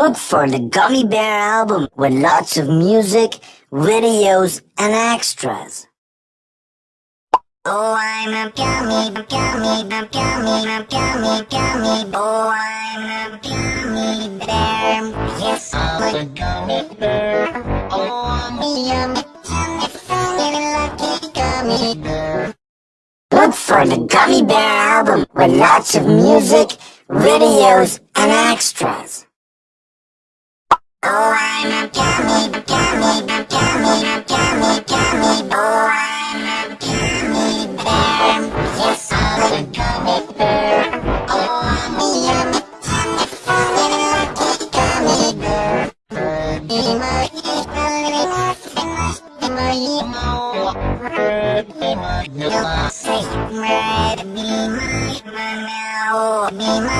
Look for the Gummy Bear album with lots of music, videos, and extras. Oh, I'm a gummy, gummy, gummy, gummy, gummy, gummy. Oh, I'm a gummy bear. Yes, I'm a gummy bear. Oh, I'm a yummy, yummy, funny, lucky gummy bear. Look for the Gummy Bear album with lots of music, videos, and extras. Oh, I'm a gummy, gummy, gummy, gummy, gummy. Oh, I'm a gummy bear. Yes, I'm a gummy bear. Oh, I'm a yummy, yummy, funny, lucky gummy bear. Be my, be my, be my, be my, be my, be my, say, red, be my, my now. Be my,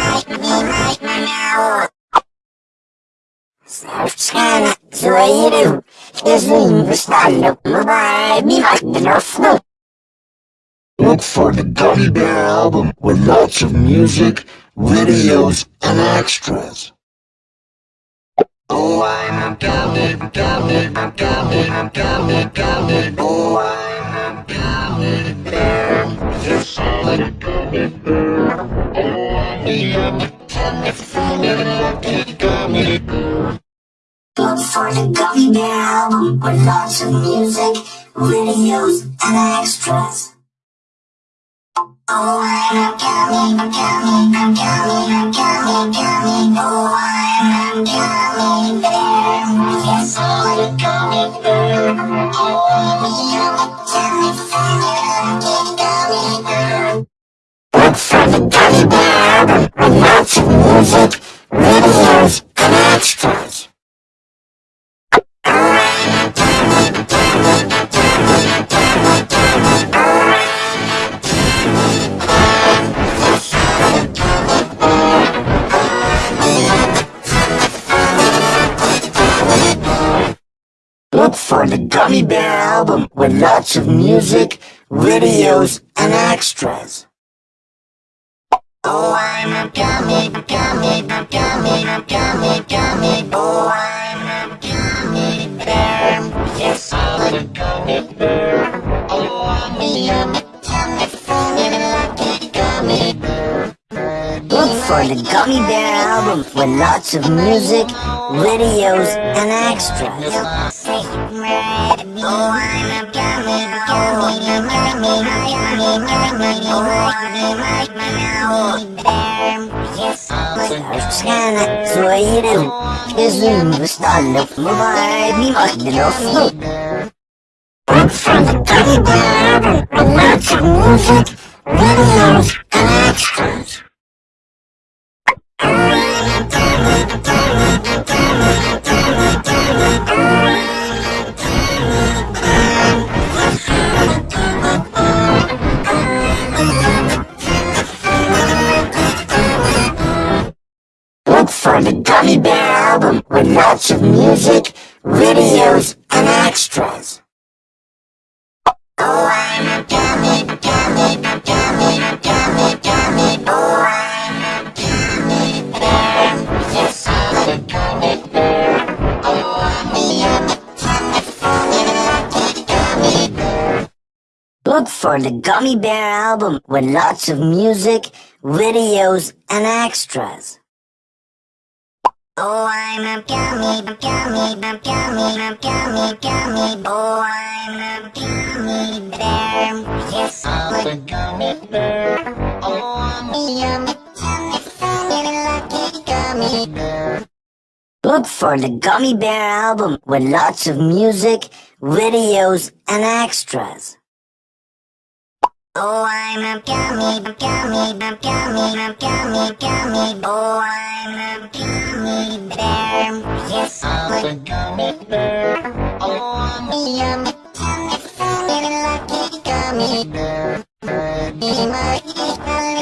Look for the Gummy Bear album with lots of music, videos, and extras. Oh, I'm a gummy, gummy, gummy, gummy, gummy. Oh, I'm a gummy bear. Yes, I'm a gummy bear. Oh, I'm a lucky gummy bear. Look for the Gummy Bear album with lots of music, videos, and extras. Oh, I'm a gummy, gummy, gummy, gummy, gummy. Oh, oh I'm a gummy bear. Yes, I'm a gummy bear. Oh, I'm a gummy bear. Look for Gummy Bear album with lots of music, with lots of music, videos, and extras. Oh, I'm a gummy, gummy, gummy, gummy, gummy. Oh, I'm a gummy bear. Yes, I'm a gummy bear. Oh, I'm a yummy, funny, lucky gummy bear. Look for the Gummy Bear album with lots of music, videos, and extras. Oh, I'm a gummy, gummy. Oh, I'm a gummy bear. Yes, I'm a Sarskana zoiru kezuim vastallo mubara bi album with lots of music, videos, and extras. Oh. Oh. Oh. Look for the Gummy Bear album with lots of music, videos, and extras. Oh, I'm a gummy, gummy, gummy, gummy, gummy. Oh, I'm a gummy bear. Yes, I'm a gummy bear. Oh, I'm a yummy, yummy, funny, lucky gummy bear. Look for the Gummy Bear album with lots of music, videos, and extras. Oh, I'm a gummy, gummy, gummy, gummy, gummy, gummy. Oh, I'm a gummy bear. Yes, I'm a gummy bear. Oh, I'm a yummy, yummy, funny, lucky gummy bear. Be my, be my,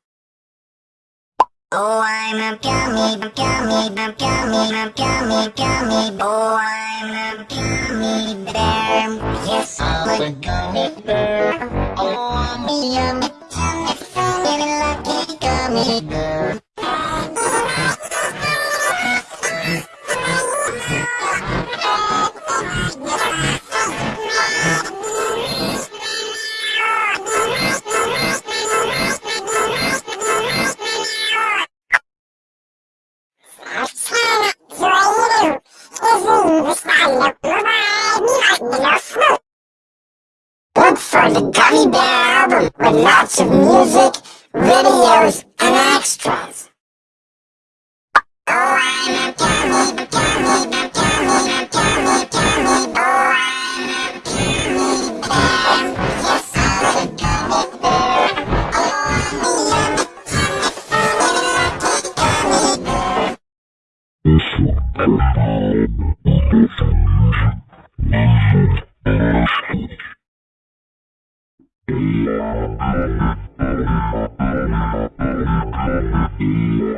Oh, I'm a gummy, gummy, gummy, a gummy, gummy. Oh, I'm a gummy bear. Yes, I'm a gummy bear. Oh, I'm a yummy, yummy, funny, lucky gummy bear. For the Gummy Bear album with lots of music, videos, and extras. Oh, I'm a gummy, gummy, a Thank you.